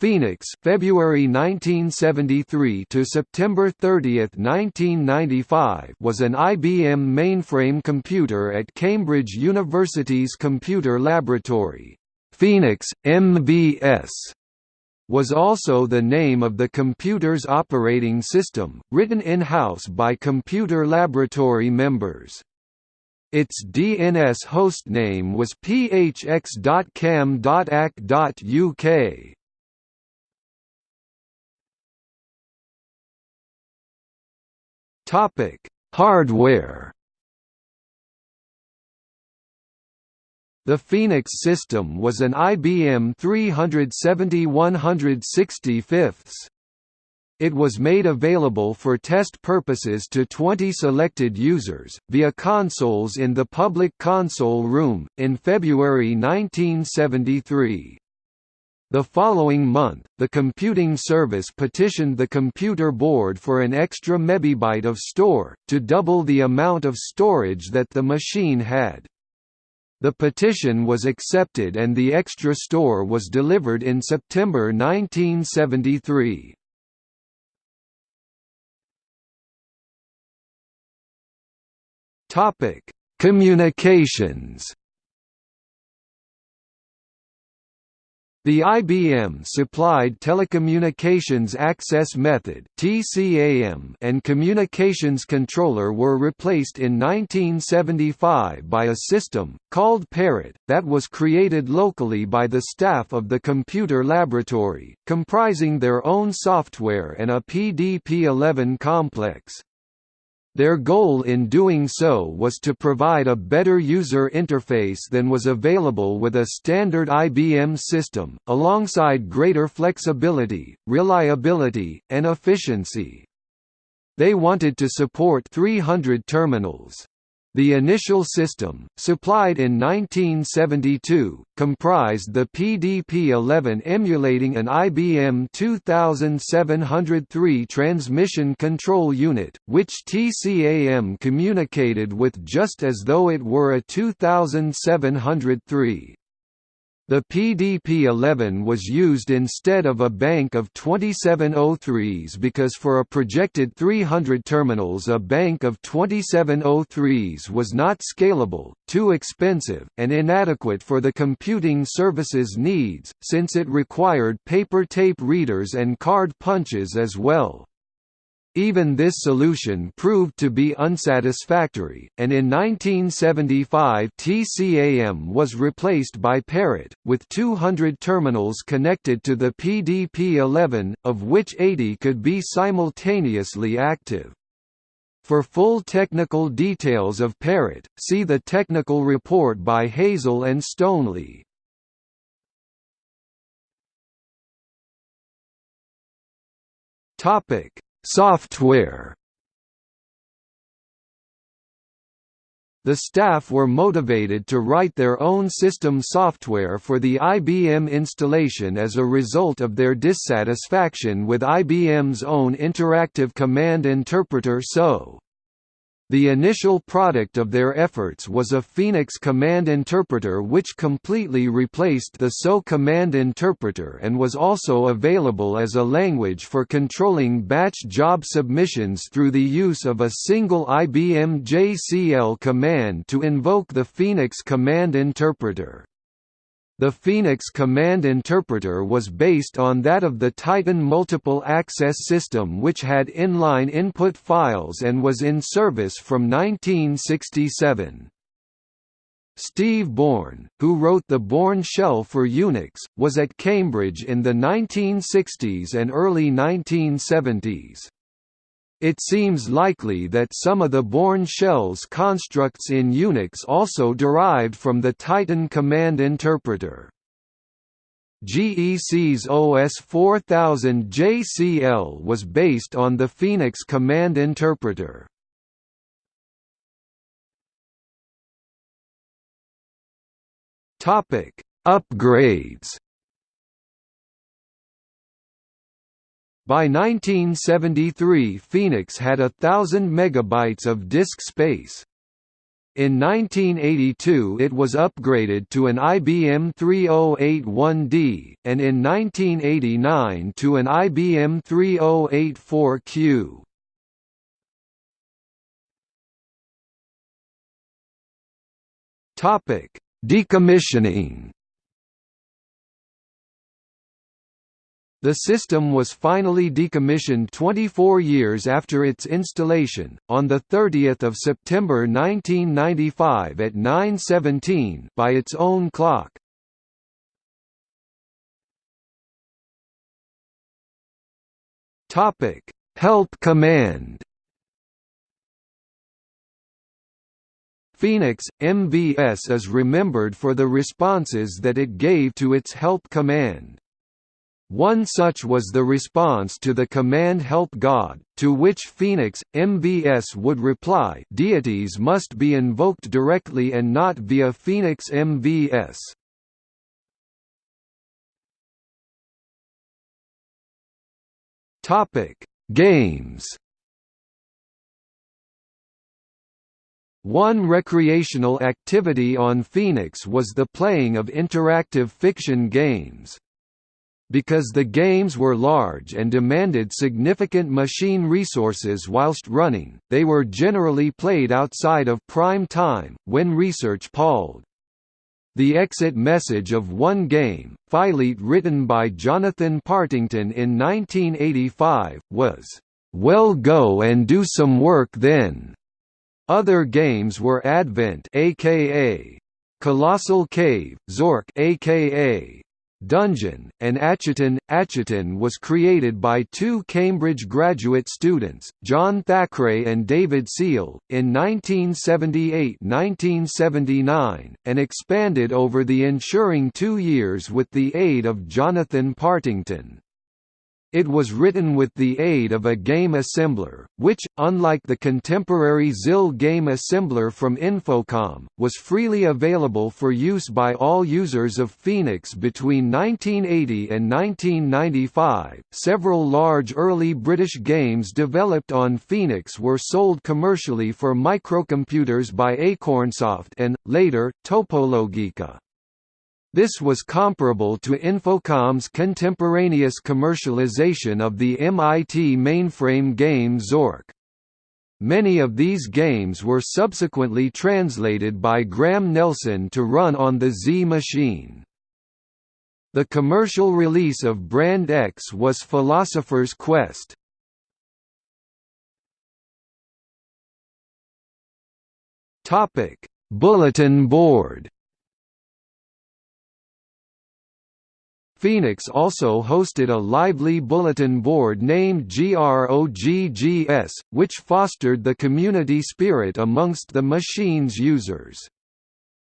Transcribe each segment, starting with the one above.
Phoenix February 1973 to September 30, 1995 was an IBM mainframe computer at Cambridge University's Computer Laboratory. Phoenix, MVS was also the name of the computer's operating system, written in-house by Computer Laboratory members. Its DNS hostname was phx.cam.ac.uk. Topic: Hardware. The Phoenix system was an IBM 370 165 it was made available for test purposes to 20 selected users, via consoles in the public console room, in February 1973. The following month, the computing service petitioned the computer board for an extra megabyte of store, to double the amount of storage that the machine had. The petition was accepted and the extra store was delivered in September 1973. Communications The IBM supplied Telecommunications Access Method and Communications Controller were replaced in 1975 by a system, called Parrot, that was created locally by the staff of the computer laboratory, comprising their own software and a PDP-11 complex. Their goal in doing so was to provide a better user interface than was available with a standard IBM system, alongside greater flexibility, reliability, and efficiency. They wanted to support 300 terminals. The initial system, supplied in 1972, comprised the PDP-11 emulating an IBM 2703 transmission control unit, which TCAM communicated with just as though it were a 2703. The PDP-11 was used instead of a bank of 2703s because for a projected 300 terminals a bank of 2703s was not scalable, too expensive, and inadequate for the computing service's needs, since it required paper tape readers and card punches as well. Even this solution proved to be unsatisfactory, and in 1975 TCAM was replaced by Parrot, with 200 terminals connected to the PDP-11, of which 80 could be simultaneously active. For full technical details of Parrot, see the technical report by Hazel and Stoneley. Topic Software The staff were motivated to write their own system software for the IBM installation as a result of their dissatisfaction with IBM's own interactive command interpreter TSO. The initial product of their efforts was a Phoenix command interpreter which completely replaced the TSO command interpreter and was also available as a language for controlling batch job submissions through the use of a single IBM JCL command to invoke the Phoenix command interpreter. The Phoenix command interpreter was based on that of the Titan Multiple Access System which had inline input files and was in service from 1967. Steve Bourne, who wrote the Bourne shell for Unix, was at Cambridge in the 1960s and early 1970s. It seems likely that some of the Bourne shell's constructs in Unix also derived from the Titan command interpreter. GEC's OS 4000 JCL was based on the Phoenix command interpreter. Upgrades By 1973 Phoenix had a thousand megabytes of disk space. In 1982 it was upgraded to an IBM 3081D, and in 1989 to an IBM 3084Q. Decommissioning The system was finally decommissioned 24 years after its installation, on 30 September 1995 at 9.17 by its own clock. Help command Phoenix, MVS is remembered for the responses that it gave to its help command. One such was the response to the command Help God, to which Phoenix, MVS would reply deities must be invoked directly and not via Phoenix MVS. Games One recreational activity on Phoenix was the playing of interactive fiction games. Because the games were large and demanded significant machine resources whilst running, they were generally played outside of prime time, when research palled. The exit message of one game, Fyleet written by Jonathan Partington in 1985, was, "'Well go and do some work then'". Other games were Advent aka Colossal Cave, Zork aka Dungeon, and Acheton. Acheton was created by two Cambridge graduate students, John Thackeray and David Seal, in 1978–1979, and expanded over the ensuing two years with the aid of Jonathan Partington. It was written with the aid of a game assembler, which, unlike the contemporary ZIL game assembler from Infocom, was freely available for use by all users of Phoenix between 1980 and 1995. Several large early British games developed on Phoenix were sold commercially for microcomputers by Acornsoft and, later, Topologica. This was comparable to Infocom's contemporaneous commercialization of the MIT mainframe game Zork. Many of these games were subsequently translated by Graham Nelson to run on the Z machine. The commercial release of Brand X was Philosopher's Quest. Bulletin board Phoenix also hosted a lively bulletin board named GROGGS, which fostered the community spirit amongst the machine's users.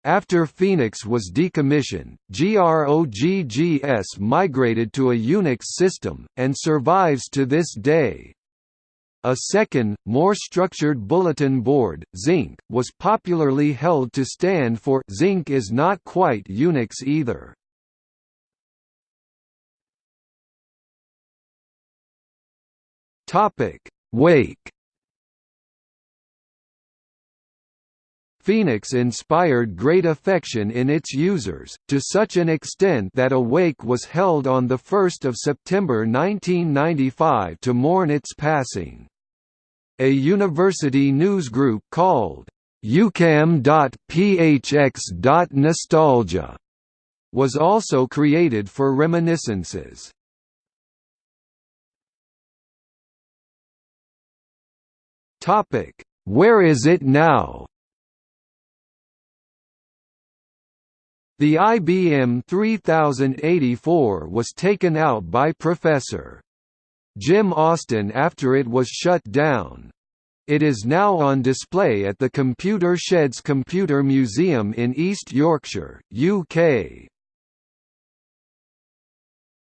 After Phoenix was decommissioned, GROGGS migrated to a Unix system, and survives to this day. A second, more structured bulletin board, Zinc, was popularly held to stand for Zinc is not quite Unix either. Topic: Wake. Phoenix inspired great affection in its users, to such an extent that a wake was held on 1 September 1995 to mourn its passing. A university news group called UCAM.phx.nostalgia was also created for reminiscences. Topic: Where is it now? The IBM 3084 was taken out by Professor Jim Austin after it was shut down. It is now on display at the Computer Sheds Computer Museum in East Yorkshire, UK.